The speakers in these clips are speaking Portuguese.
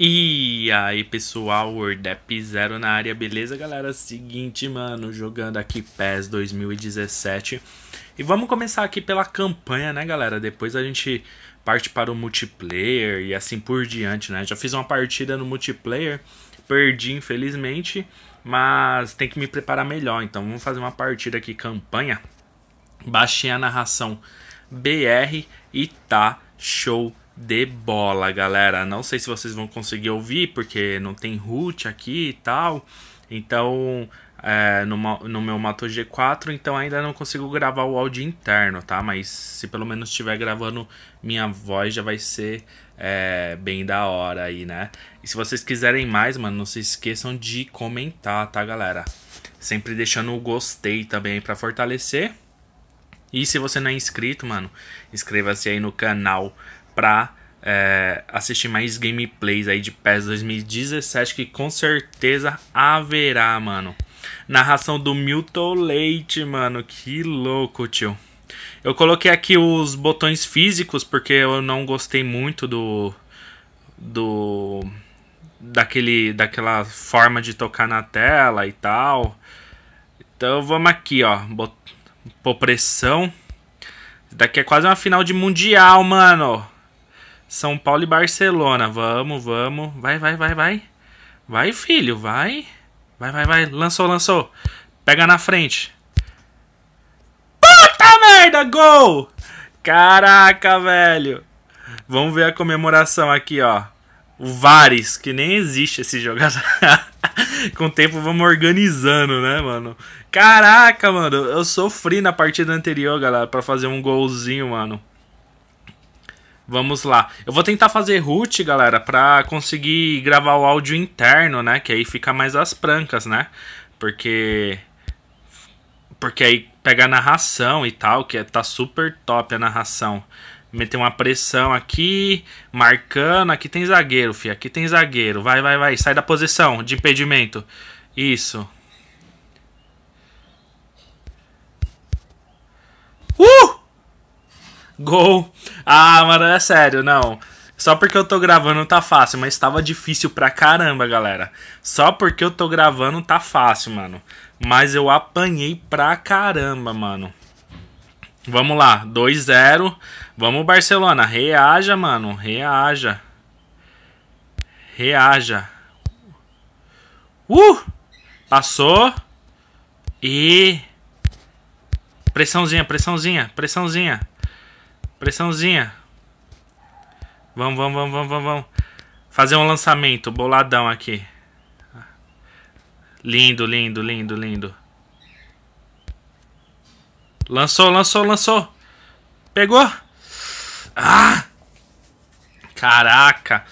E aí pessoal, WordApp Zero na área, beleza galera? Seguinte, mano, jogando aqui PES 2017 E vamos começar aqui pela campanha, né galera? Depois a gente parte para o multiplayer e assim por diante, né? Já fiz uma partida no multiplayer, perdi infelizmente Mas tem que me preparar melhor, então vamos fazer uma partida aqui, campanha Baixei a narração BR e tá show de bola, galera. Não sei se vocês vão conseguir ouvir, porque não tem root aqui e tal. Então, é, no, no meu Moto G4, então ainda não consigo gravar o áudio interno, tá? Mas se pelo menos estiver gravando minha voz, já vai ser é, bem da hora aí, né? E se vocês quiserem mais, mano, não se esqueçam de comentar, tá, galera? Sempre deixando o gostei também para fortalecer. E se você não é inscrito, mano, inscreva-se aí no canal pra é, assistir mais gameplays aí de PES 2017 que com certeza haverá, mano. Narração do Milton Leite, mano. Que louco, tio. Eu coloquei aqui os botões físicos porque eu não gostei muito do do daquele daquela forma de tocar na tela e tal. Então vamos aqui, ó, bot, pressão. Daqui é quase uma final de mundial, mano. São Paulo e Barcelona. Vamos, vamos. Vai, vai, vai, vai. Vai, filho, vai. Vai, vai, vai. Lançou, lançou. Pega na frente. Puta merda, gol! Caraca, velho. Vamos ver a comemoração aqui, ó. O Vares, que nem existe esse jogador. Com o tempo vamos organizando, né, mano? Caraca, mano. Eu sofri na partida anterior, galera, pra fazer um golzinho, mano. Vamos lá. Eu vou tentar fazer root, galera, pra conseguir gravar o áudio interno, né? Que aí fica mais as prancas, né? Porque... Porque aí pega a narração e tal, que é, tá super top a narração. Meter uma pressão aqui, marcando. Aqui tem zagueiro, fi. Aqui tem zagueiro. Vai, vai, vai. Sai da posição de impedimento. Isso. Uh! Gol. Ah, mano, é sério, não. Só porque eu tô gravando tá fácil, mas tava difícil pra caramba, galera. Só porque eu tô gravando tá fácil, mano. Mas eu apanhei pra caramba, mano. Vamos lá, 2-0. Vamos, Barcelona. Reaja, mano. Reaja. Reaja. Uh! Passou. E. Pressãozinha, pressãozinha, pressãozinha. Pressãozinha. Vamos, vamos, vamos, vamos, vamos, vamos. Fazer um lançamento boladão aqui. Lindo, lindo, lindo, lindo. Lançou, lançou, lançou. Pegou. Ah! Caraca.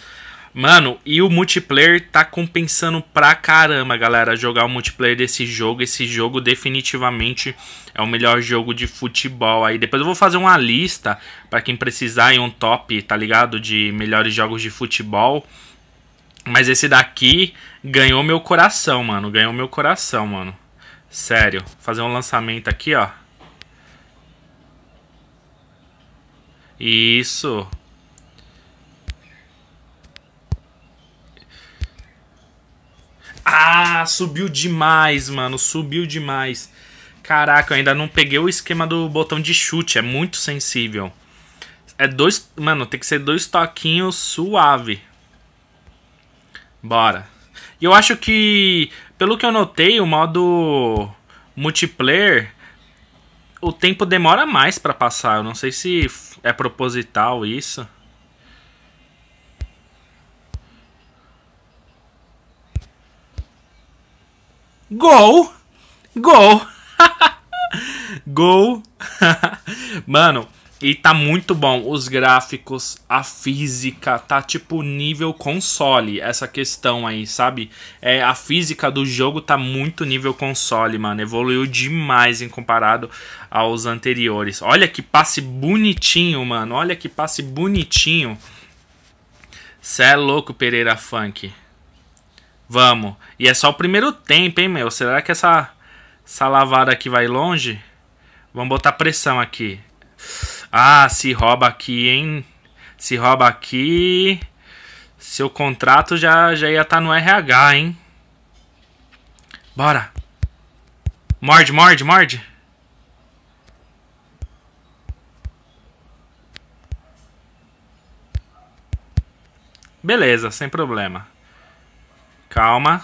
Mano, e o multiplayer tá compensando pra caramba, galera, jogar o multiplayer desse jogo. Esse jogo definitivamente é o melhor jogo de futebol aí. Depois eu vou fazer uma lista para quem precisar em um top, tá ligado? De melhores jogos de futebol. Mas esse daqui ganhou meu coração, mano. Ganhou meu coração, mano. Sério. Fazer um lançamento aqui, ó. Isso. Subiu demais, mano. Subiu demais. Caraca, eu ainda não peguei o esquema do botão de chute. É muito sensível. É dois... Mano, tem que ser dois toquinhos suave. Bora. E eu acho que... Pelo que eu notei, o modo multiplayer... O tempo demora mais pra passar. Eu não sei se é proposital isso. Gol! Gol! Gol! Mano, e tá muito bom. Os gráficos, a física, tá tipo nível console. Essa questão aí, sabe? É, a física do jogo tá muito nível console, mano. Evoluiu demais em comparado aos anteriores. Olha que passe bonitinho, mano. Olha que passe bonitinho. Cê é louco, Pereira Funk. Vamos. E é só o primeiro tempo, hein, meu? Será que essa, essa lavada aqui vai longe? Vamos botar pressão aqui. Ah, se rouba aqui, hein? Se rouba aqui. Seu contrato já, já ia estar tá no RH, hein? Bora. Morde, morde, morde. Beleza, sem problema. Calma.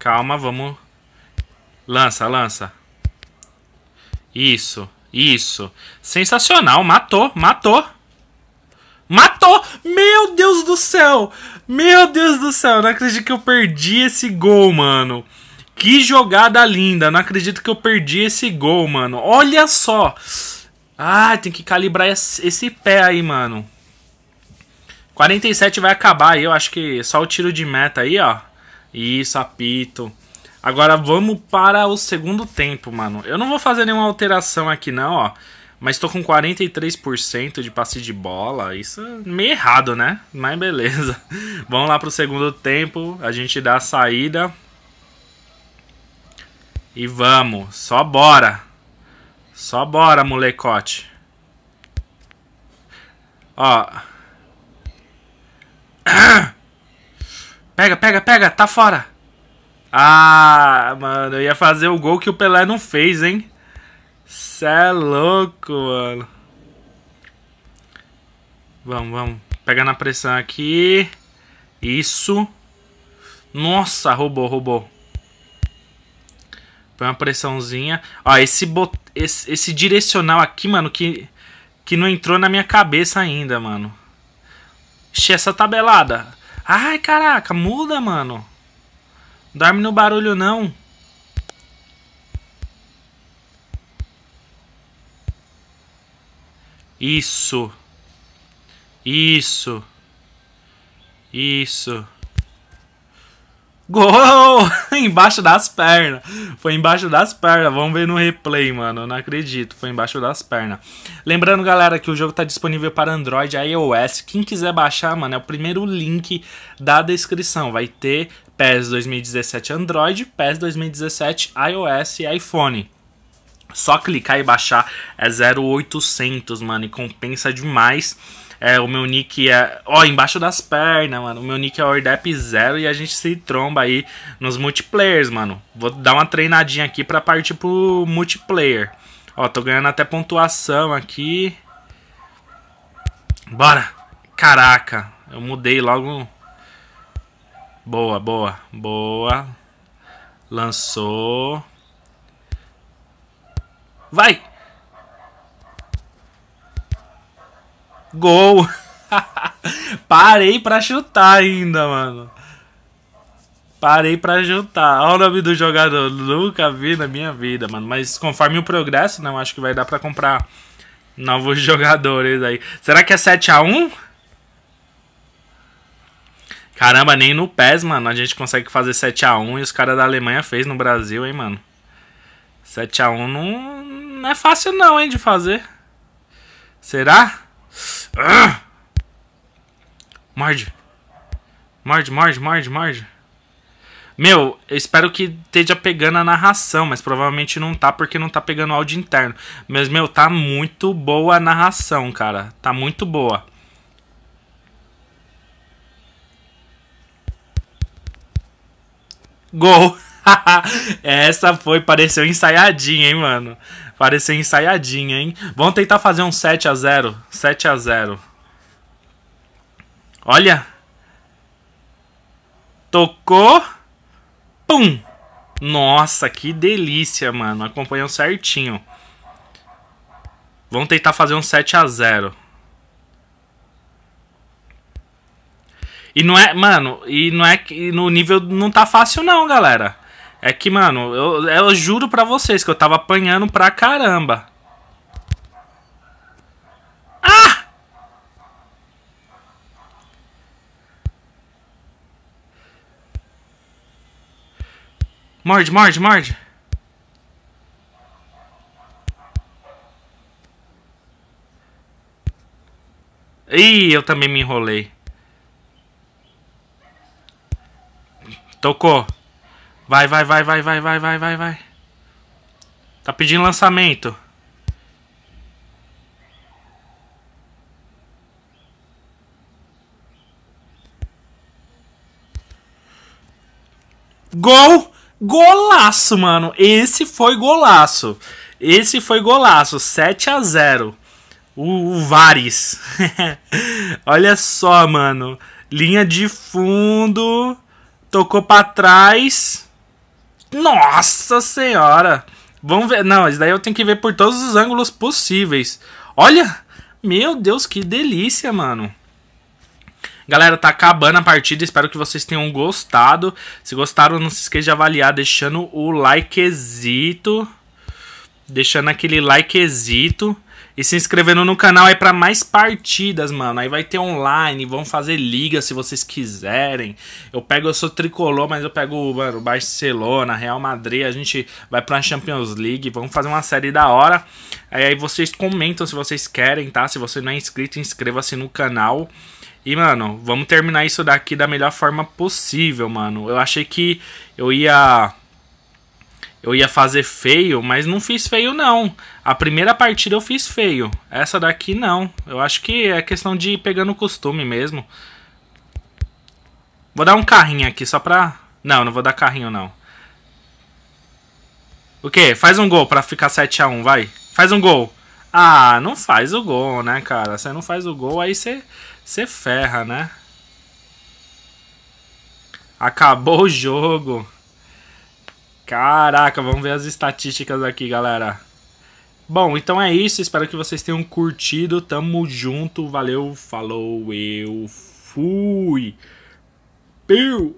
Calma, vamos. Lança, lança. Isso, isso. Sensacional, matou, matou. Matou! Meu Deus do céu! Meu Deus do céu, não acredito que eu perdi esse gol, mano. Que jogada linda, não acredito que eu perdi esse gol, mano. Olha só! Ah, tem que calibrar esse pé aí, mano. 47 vai acabar aí, eu acho que só o tiro de meta aí, ó. Isso, apito. Agora vamos para o segundo tempo, mano. Eu não vou fazer nenhuma alteração aqui não, ó. Mas tô com 43% de passe de bola. Isso é meio errado, né? Mas beleza. Vamos lá pro segundo tempo. A gente dá a saída. E vamos. Só bora. Só bora, molecote. Ó. Pega, pega, pega. Tá fora. Ah, mano. Eu ia fazer o gol que o Pelé não fez, hein? Cê é louco, mano. Vamos, vamos. Pegar na pressão aqui. Isso. Nossa, roubou, roubou. Põe uma pressãozinha. Ó, esse, bot... esse, esse direcional aqui, mano, que, que não entrou na minha cabeça ainda, mano. Ixi, essa tabelada. Ai, caraca, muda, mano. Dorme no barulho, não. Isso. Isso. Isso. Gol! embaixo das pernas. Foi embaixo das pernas. Vamos ver no replay, mano. não acredito. Foi embaixo das pernas. Lembrando, galera, que o jogo tá disponível para Android e iOS. Quem quiser baixar, mano, é o primeiro link da descrição. Vai ter PES 2017 Android, PES 2017 iOS e iPhone. Só clicar e baixar é 0800, mano, e compensa demais. É, o meu nick é. Ó, embaixo das pernas, mano. O meu nick é Ordep0 e a gente se tromba aí nos multiplayers, mano. Vou dar uma treinadinha aqui pra partir pro multiplayer. Ó, tô ganhando até pontuação aqui. Bora! Caraca, eu mudei logo. Boa, boa, boa. Lançou. Vai! Gol! Parei pra chutar ainda, mano. Parei pra chutar. Olha o nome do jogador. Nunca vi na minha vida, mano. Mas conforme o progresso, não, acho que vai dar pra comprar novos jogadores aí. Será que é 7x1? Caramba, nem no PES, mano, a gente consegue fazer 7x1 e os caras da Alemanha fez no Brasil, hein, mano. 7x1 não, não é fácil não, hein, de fazer. Será? Ah! Morde. Morde, morde, morde, morde. Meu, eu espero que esteja pegando a narração, mas provavelmente não tá porque não tá pegando áudio interno. Mas, meu, tá muito boa a narração, cara. Tá muito boa. Gol! Essa foi, pareceu ensaiadinha, hein, mano. Pareceu ensaiadinha, hein. Vamos tentar fazer um 7 a 0 7 a 0 Olha. Tocou. Pum. Nossa, que delícia, mano. Acompanhou certinho. Vamos tentar fazer um 7 a 0 E não é, mano, e não é que no nível não tá fácil não, galera. É que, mano, eu, eu juro pra vocês que eu tava apanhando pra caramba. Ah! Morde, morde, morde. Ih, eu também me enrolei. Tocou. Vai, vai, vai, vai, vai, vai, vai, vai, vai. Tá pedindo lançamento. Gol! Golaço, mano. Esse foi golaço. Esse foi golaço. 7 a 0 O, o Vares. Olha só, mano. Linha de fundo. Tocou para trás. Nossa senhora. Vamos ver. Não, isso daí eu tenho que ver por todos os ângulos possíveis. Olha! Meu Deus, que delícia, mano. Galera, tá acabando a partida. Espero que vocês tenham gostado. Se gostaram, não se esqueça de avaliar deixando o likezito. Deixando aquele likezito. E se inscrevendo no canal aí para mais partidas, mano. Aí vai ter online, vão fazer liga se vocês quiserem. Eu pego, eu sou tricolor, mas eu pego, mano, Barcelona, Real Madrid. A gente vai pra Champions League. Vamos fazer uma série da hora. Aí vocês comentam se vocês querem, tá? Se você não é inscrito, inscreva-se no canal. E, mano, vamos terminar isso daqui da melhor forma possível, mano. Eu achei que eu ia. Eu ia fazer feio, mas não fiz feio, não. A primeira partida eu fiz feio. Essa daqui, não. Eu acho que é questão de ir pegando costume mesmo. Vou dar um carrinho aqui só pra. Não, não vou dar carrinho, não. O quê? Faz um gol pra ficar 7x1, vai. Faz um gol. Ah, não faz o gol, né, cara? Você não faz o gol, aí você você ferra, né? Acabou o jogo. Caraca, vamos ver as estatísticas aqui, galera. Bom, então é isso. Espero que vocês tenham curtido. Tamo junto. Valeu, falou, eu fui. Piu!